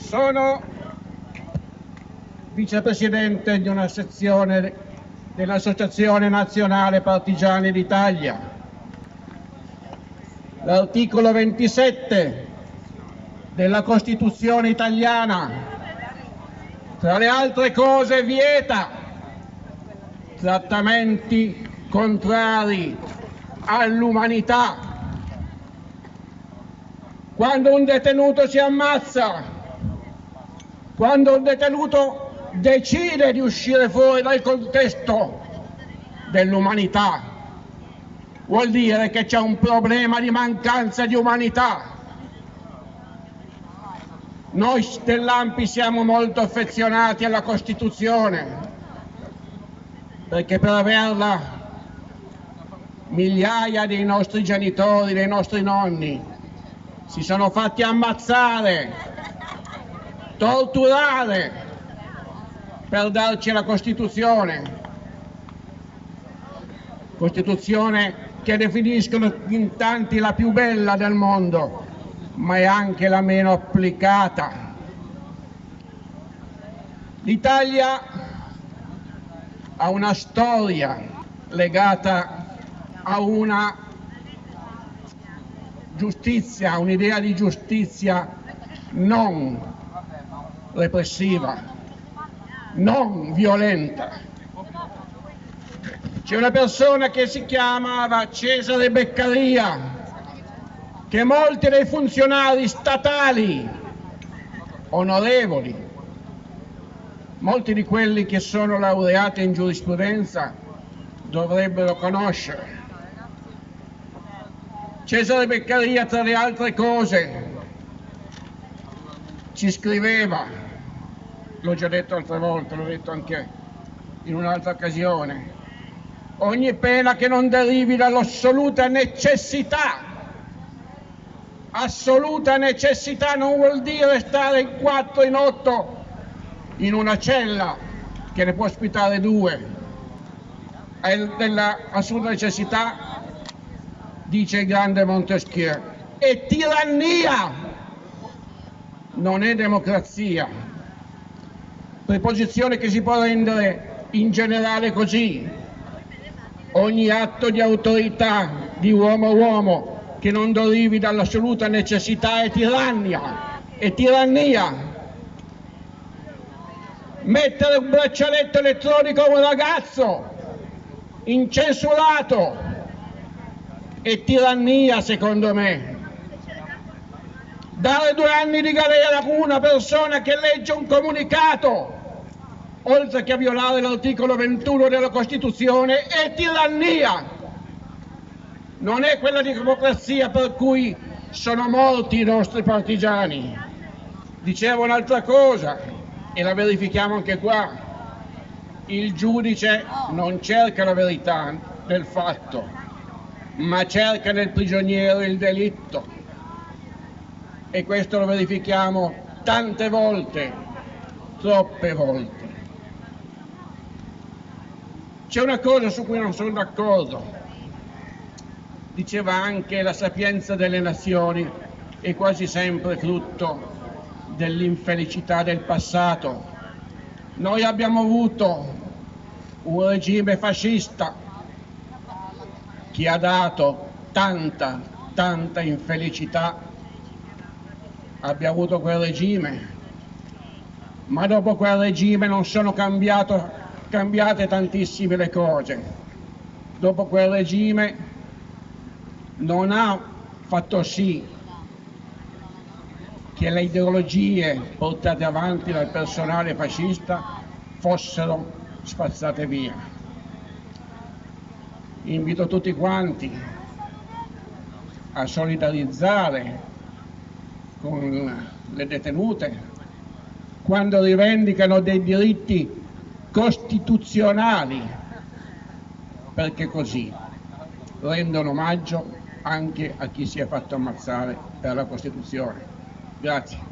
Sono vicepresidente di una sezione dell'Associazione Nazionale Partigiani d'Italia. L'articolo 27 della Costituzione italiana, tra le altre cose, vieta trattamenti contrari all'umanità. Quando un detenuto si ammazza, quando un detenuto decide di uscire fuori dal contesto dell'umanità, vuol dire che c'è un problema di mancanza di umanità. Noi dell'Ampi siamo molto affezionati alla Costituzione, perché per averla migliaia dei nostri genitori, dei nostri nonni si sono fatti ammazzare, torturare per darci la Costituzione. Costituzione che definiscono in tanti la più bella del mondo, ma è anche la meno applicata. L'Italia ha una storia legata a una giustizia, un'idea di giustizia non repressiva, non violenta. C'è una persona che si chiamava Cesare Beccaria, che molti dei funzionari statali onorevoli molti di quelli che sono laureati in giurisprudenza dovrebbero conoscere. Cesare Beccaria, tra le altre cose, ci scriveva, l'ho già detto altre volte, l'ho detto anche in un'altra occasione, ogni pena che non derivi dall'assoluta necessità assoluta necessità non vuol dire stare in quattro, in otto in una cella che ne può ospitare due, della assoluta necessità, dice il grande Montesquieu, è tirannia, non è democrazia. Preposizione che si può rendere in generale così. Ogni atto di autorità di uomo a uomo che non derivi dall'assoluta necessità è tirannia, è tirannia mettere un braccialetto elettronico a un ragazzo incensurato è tirannia secondo me. Dare due anni di galera a una persona che legge un comunicato, oltre che a violare l'articolo 21 della Costituzione, è tirannia. Non è quella di democrazia per cui sono morti i nostri partigiani. Dicevo un'altra cosa, e la verifichiamo anche qua. Il giudice non cerca la verità del fatto, ma cerca nel prigioniero il delitto. E questo lo verifichiamo tante volte, troppe volte. C'è una cosa su cui non sono d'accordo. Diceva anche la sapienza delle nazioni è quasi sempre frutto dell'infelicità del passato. Noi abbiamo avuto un regime fascista che ha dato tanta, tanta infelicità. Abbiamo avuto quel regime, ma dopo quel regime non sono cambiate tantissime le cose. Dopo quel regime non ha fatto sì che le ideologie portate avanti dal personale fascista fossero spazzate via. Invito tutti quanti a solidarizzare con le detenute quando rivendicano dei diritti costituzionali, perché così rendono omaggio anche a chi si è fatto ammazzare per la Costituzione. Grazie.